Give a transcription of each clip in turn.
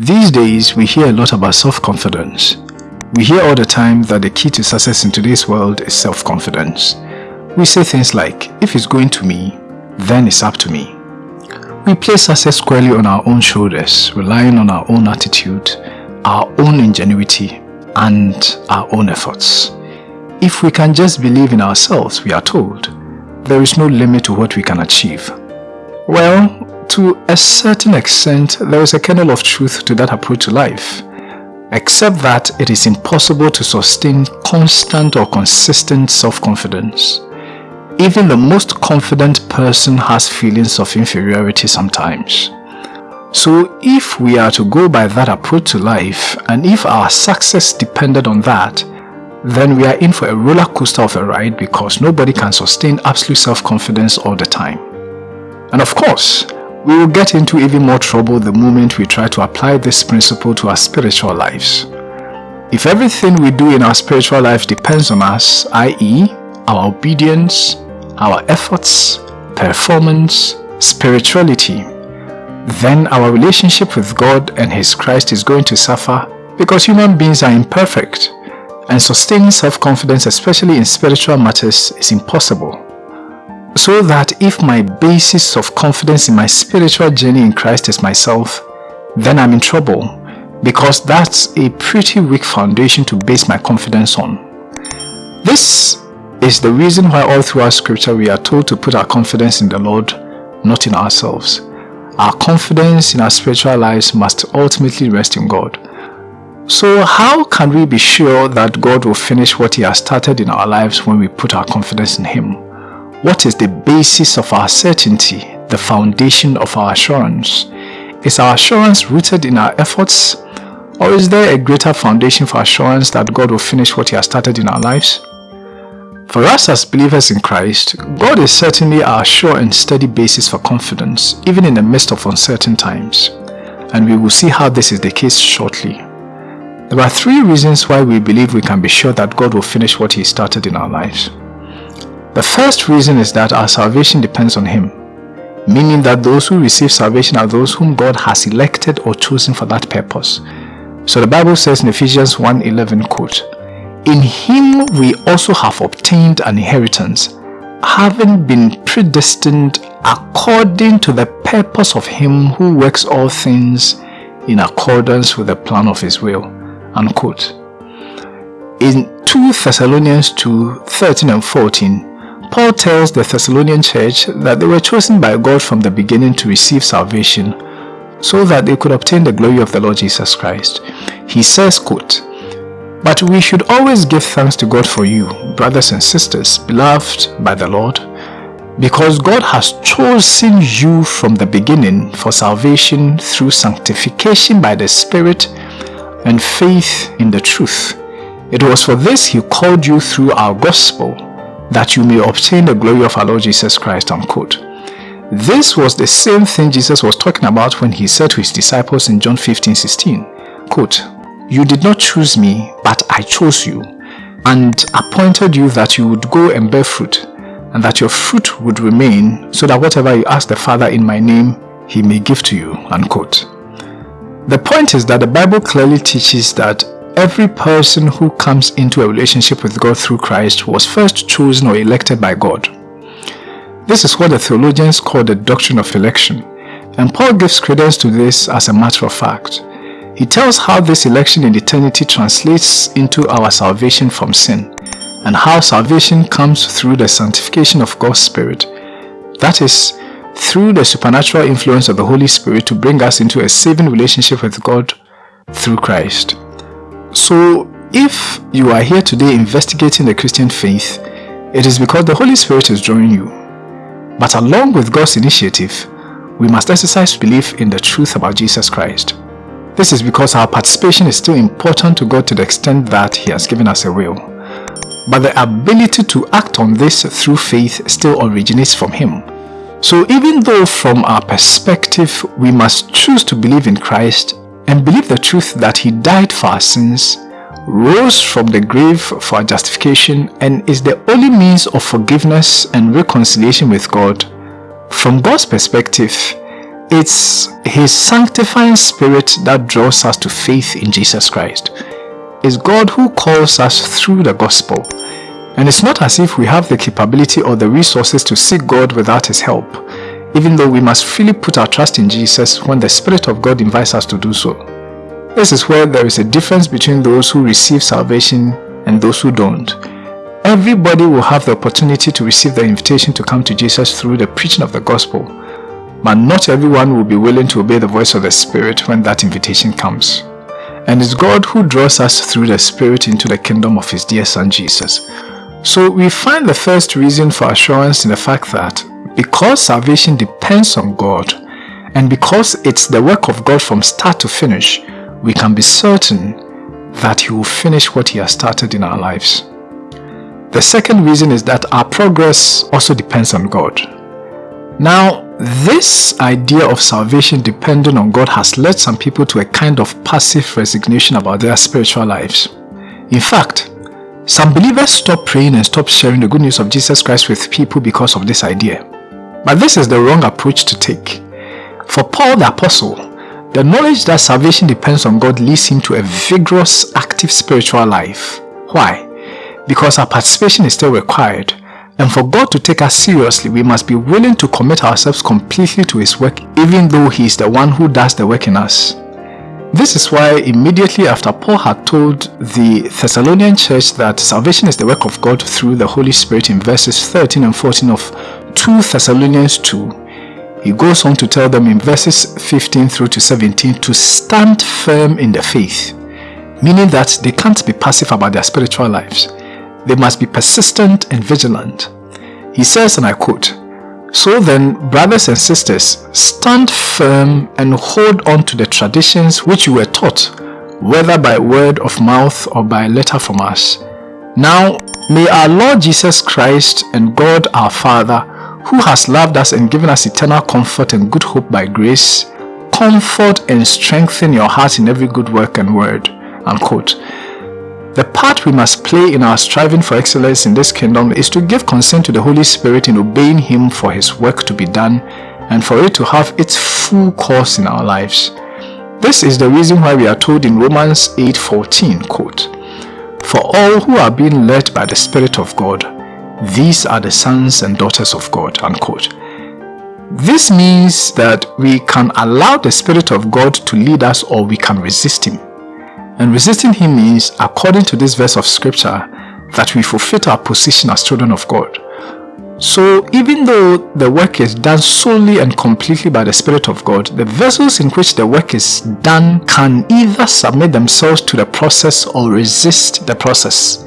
These days, we hear a lot about self-confidence. We hear all the time that the key to success in today's world is self-confidence. We say things like, if it's going to me, then it's up to me. We place success squarely on our own shoulders, relying on our own attitude, our own ingenuity, and our own efforts. If we can just believe in ourselves, we are told, there is no limit to what we can achieve. Well, to a certain extent, there is a kernel of truth to that approach to life, except that it is impossible to sustain constant or consistent self-confidence. Even the most confident person has feelings of inferiority sometimes. So if we are to go by that approach to life, and if our success depended on that, then we are in for a roller coaster of a ride because nobody can sustain absolute self-confidence all the time. And of course, we will get into even more trouble the moment we try to apply this principle to our spiritual lives. If everything we do in our spiritual life depends on us, i.e. our obedience, our efforts, performance, spirituality, then our relationship with God and His Christ is going to suffer because human beings are imperfect and sustaining self-confidence especially in spiritual matters is impossible so that if my basis of confidence in my spiritual journey in Christ is myself, then I'm in trouble because that's a pretty weak foundation to base my confidence on. This is the reason why all throughout scripture we are told to put our confidence in the Lord, not in ourselves. Our confidence in our spiritual lives must ultimately rest in God. So how can we be sure that God will finish what He has started in our lives when we put our confidence in Him? What is the basis of our certainty, the foundation of our assurance? Is our assurance rooted in our efforts? Or is there a greater foundation for assurance that God will finish what He has started in our lives? For us as believers in Christ, God is certainly our sure and steady basis for confidence, even in the midst of uncertain times. And we will see how this is the case shortly. There are three reasons why we believe we can be sure that God will finish what He started in our lives. The first reason is that our salvation depends on Him, meaning that those who receive salvation are those whom God has elected or chosen for that purpose. So the Bible says in Ephesians 1.11 quote, In Him we also have obtained an inheritance, having been predestined according to the purpose of Him who works all things in accordance with the plan of His will. Unquote. In 2 Thessalonians 2, 13 and 14, Paul tells the Thessalonian church that they were chosen by God from the beginning to receive salvation so that they could obtain the glory of the Lord Jesus Christ. He says, quote, But we should always give thanks to God for you, brothers and sisters, beloved by the Lord, because God has chosen you from the beginning for salvation through sanctification by the Spirit and faith in the truth. It was for this He called you through our gospel that you may obtain the glory of our Lord Jesus Christ, unquote. This was the same thing Jesus was talking about when he said to his disciples in John 15, 16, quote, You did not choose me, but I chose you, and appointed you that you would go and bear fruit, and that your fruit would remain, so that whatever you ask the Father in my name, he may give to you, unquote. The point is that the Bible clearly teaches that Every person who comes into a relationship with God through Christ was first chosen or elected by God. This is what the theologians call the doctrine of election, and Paul gives credence to this as a matter of fact. He tells how this election in eternity translates into our salvation from sin, and how salvation comes through the sanctification of God's Spirit. That is, through the supernatural influence of the Holy Spirit to bring us into a saving relationship with God through Christ. So, if you are here today investigating the Christian faith, it is because the Holy Spirit is drawing you. But along with God's initiative, we must exercise belief in the truth about Jesus Christ. This is because our participation is still important to God to the extent that He has given us a will. But the ability to act on this through faith still originates from Him. So even though from our perspective we must choose to believe in Christ and believe the truth that he died for our sins, rose from the grave for our justification and is the only means of forgiveness and reconciliation with God, from God's perspective, it's His sanctifying spirit that draws us to faith in Jesus Christ. It's God who calls us through the gospel. And it's not as if we have the capability or the resources to seek God without His help, even though we must freely put our trust in Jesus when the Spirit of God invites us to do so. This is where there is a difference between those who receive salvation and those who don't. Everybody will have the opportunity to receive the invitation to come to Jesus through the preaching of the gospel, but not everyone will be willing to obey the voice of the Spirit when that invitation comes. And it's God who draws us through the Spirit into the kingdom of His dear Son Jesus. So we find the first reason for assurance in the fact that because salvation depends on God, and because it's the work of God from start to finish, we can be certain that He will finish what He has started in our lives. The second reason is that our progress also depends on God. Now, this idea of salvation depending on God has led some people to a kind of passive resignation about their spiritual lives. In fact, some believers stop praying and stop sharing the good news of Jesus Christ with people because of this idea. But this is the wrong approach to take. For Paul the Apostle, the knowledge that salvation depends on God leads him to a vigorous, active spiritual life. Why? Because our participation is still required. And for God to take us seriously, we must be willing to commit ourselves completely to His work even though He is the one who does the work in us. This is why immediately after Paul had told the Thessalonian church that salvation is the work of God through the Holy Spirit in verses 13 and 14 of 2 Thessalonians 2, he goes on to tell them in verses 15 through to 17 to stand firm in the faith, meaning that they can't be passive about their spiritual lives. They must be persistent and vigilant. He says, and I quote, So then, brothers and sisters, stand firm and hold on to the traditions which you were taught, whether by word of mouth or by letter from us. Now, may our Lord Jesus Christ and God our Father, who has loved us and given us eternal comfort and good hope by grace, comfort and strengthen your heart in every good work and word. Unquote. The part we must play in our striving for excellence in this kingdom is to give consent to the Holy Spirit in obeying Him for His work to be done and for it to have its full course in our lives. This is the reason why we are told in Romans 8:14, quote, For all who are being led by the Spirit of God, these are the sons and daughters of God. Unquote. This means that we can allow the Spirit of God to lead us or we can resist Him. And resisting Him means, according to this verse of scripture, that we forfeit our position as children of God. So even though the work is done solely and completely by the Spirit of God, the vessels in which the work is done can either submit themselves to the process or resist the process.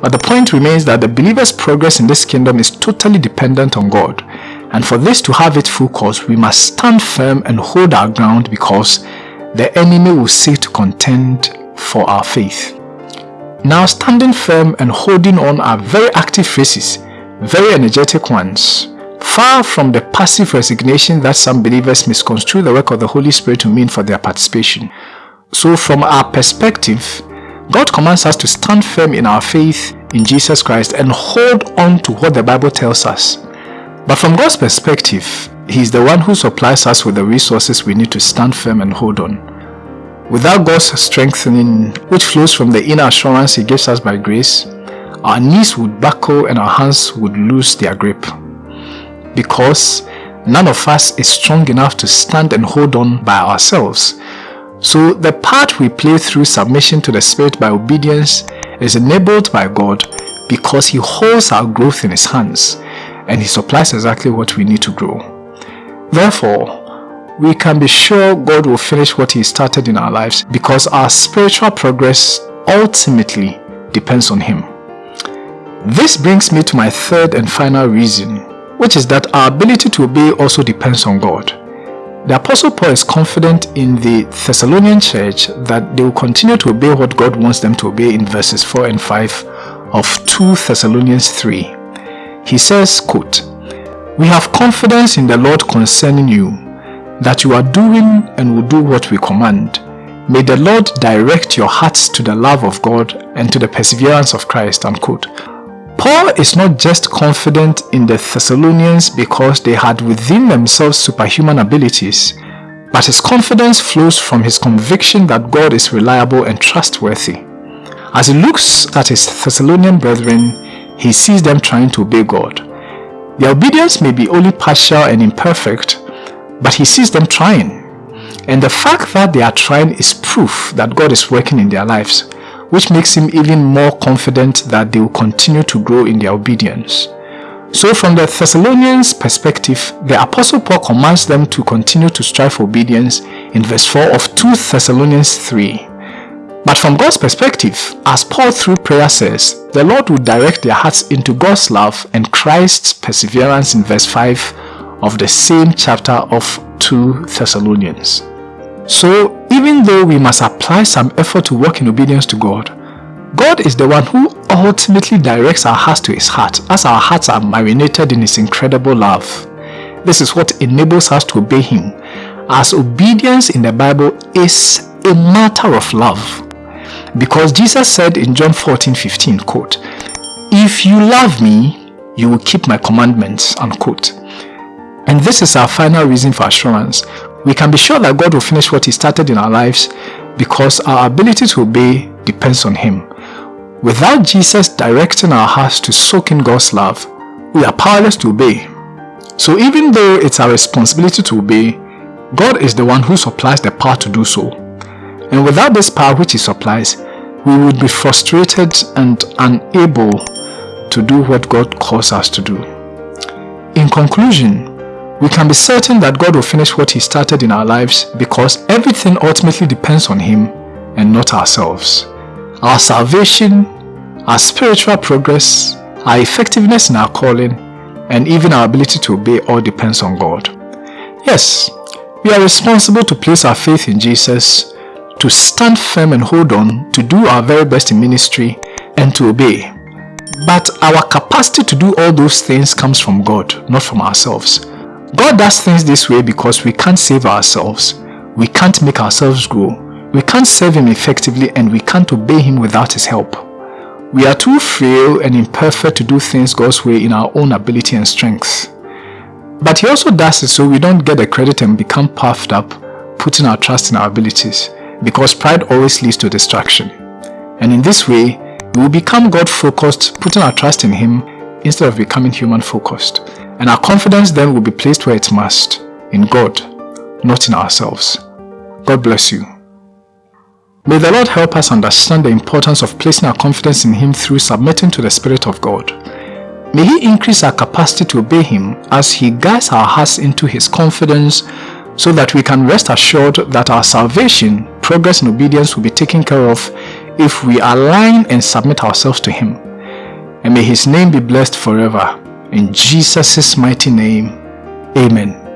But the point remains that the believer's progress in this kingdom is totally dependent on God. And for this to have its full course, we must stand firm and hold our ground because the enemy will seek to contend for our faith. Now standing firm and holding on are very active phrases, very energetic ones, far from the passive resignation that some believers misconstrue the work of the Holy Spirit to mean for their participation. So from our perspective, God commands us to stand firm in our faith in Jesus Christ and hold on to what the Bible tells us. But from God's perspective, He is the one who supplies us with the resources we need to stand firm and hold on. Without God's strengthening, which flows from the inner assurance He gives us by grace, our knees would buckle and our hands would lose their grip. Because none of us is strong enough to stand and hold on by ourselves. So the part we play through submission to the Spirit by obedience is enabled by God because He holds our growth in His hands and He supplies exactly what we need to grow. Therefore, we can be sure God will finish what He started in our lives because our spiritual progress ultimately depends on Him. This brings me to my third and final reason, which is that our ability to obey also depends on God. The Apostle Paul is confident in the Thessalonian church that they will continue to obey what God wants them to obey in verses 4 and 5 of 2 Thessalonians 3. He says, quote, We have confidence in the Lord concerning you, that you are doing and will do what we command. May the Lord direct your hearts to the love of God and to the perseverance of Christ. Unquote. Paul is not just confident in the Thessalonians because they had within themselves superhuman abilities, but his confidence flows from his conviction that God is reliable and trustworthy. As he looks at his Thessalonian brethren, he sees them trying to obey God. Their obedience may be only partial and imperfect, but he sees them trying. And the fact that they are trying is proof that God is working in their lives which makes him even more confident that they will continue to grow in their obedience. So from the Thessalonians' perspective, the Apostle Paul commands them to continue to strive for obedience in verse 4 of 2 Thessalonians 3. But from God's perspective, as Paul through prayer says, the Lord will direct their hearts into God's love and Christ's perseverance in verse 5 of the same chapter of 2 Thessalonians. So even though we must apply some effort to walk in obedience to God, God is the one who ultimately directs our hearts to his heart as our hearts are marinated in his incredible love. This is what enables us to obey him as obedience in the Bible is a matter of love. Because Jesus said in John 14, 15, quote, If you love me, you will keep my commandments, unquote. And this is our final reason for assurance. We can be sure that God will finish what He started in our lives because our ability to obey depends on Him. Without Jesus directing our hearts to soak in God's love, we are powerless to obey. So even though it's our responsibility to obey, God is the one who supplies the power to do so. And without this power which He supplies, we would be frustrated and unable to do what God calls us to do. In conclusion, we can be certain that God will finish what He started in our lives because everything ultimately depends on Him and not ourselves. Our salvation, our spiritual progress, our effectiveness in our calling, and even our ability to obey all depends on God. Yes, we are responsible to place our faith in Jesus, to stand firm and hold on, to do our very best in ministry, and to obey. But our capacity to do all those things comes from God, not from ourselves. God does things this way because we can't save ourselves. We can't make ourselves grow. We can't serve Him effectively and we can't obey Him without His help. We are too frail and imperfect to do things God's way in our own ability and strength. But He also does it so we don't get the credit and become puffed up, putting our trust in our abilities, because pride always leads to destruction. And in this way, we will become God-focused, putting our trust in Him instead of becoming human-focused. And our confidence then will be placed where it must, in God, not in ourselves. God bless you. May the Lord help us understand the importance of placing our confidence in Him through submitting to the Spirit of God. May He increase our capacity to obey Him as He guides our hearts into His confidence so that we can rest assured that our salvation, progress and obedience will be taken care of if we align and submit ourselves to Him. And may His name be blessed forever. In Jesus' mighty name, Amen.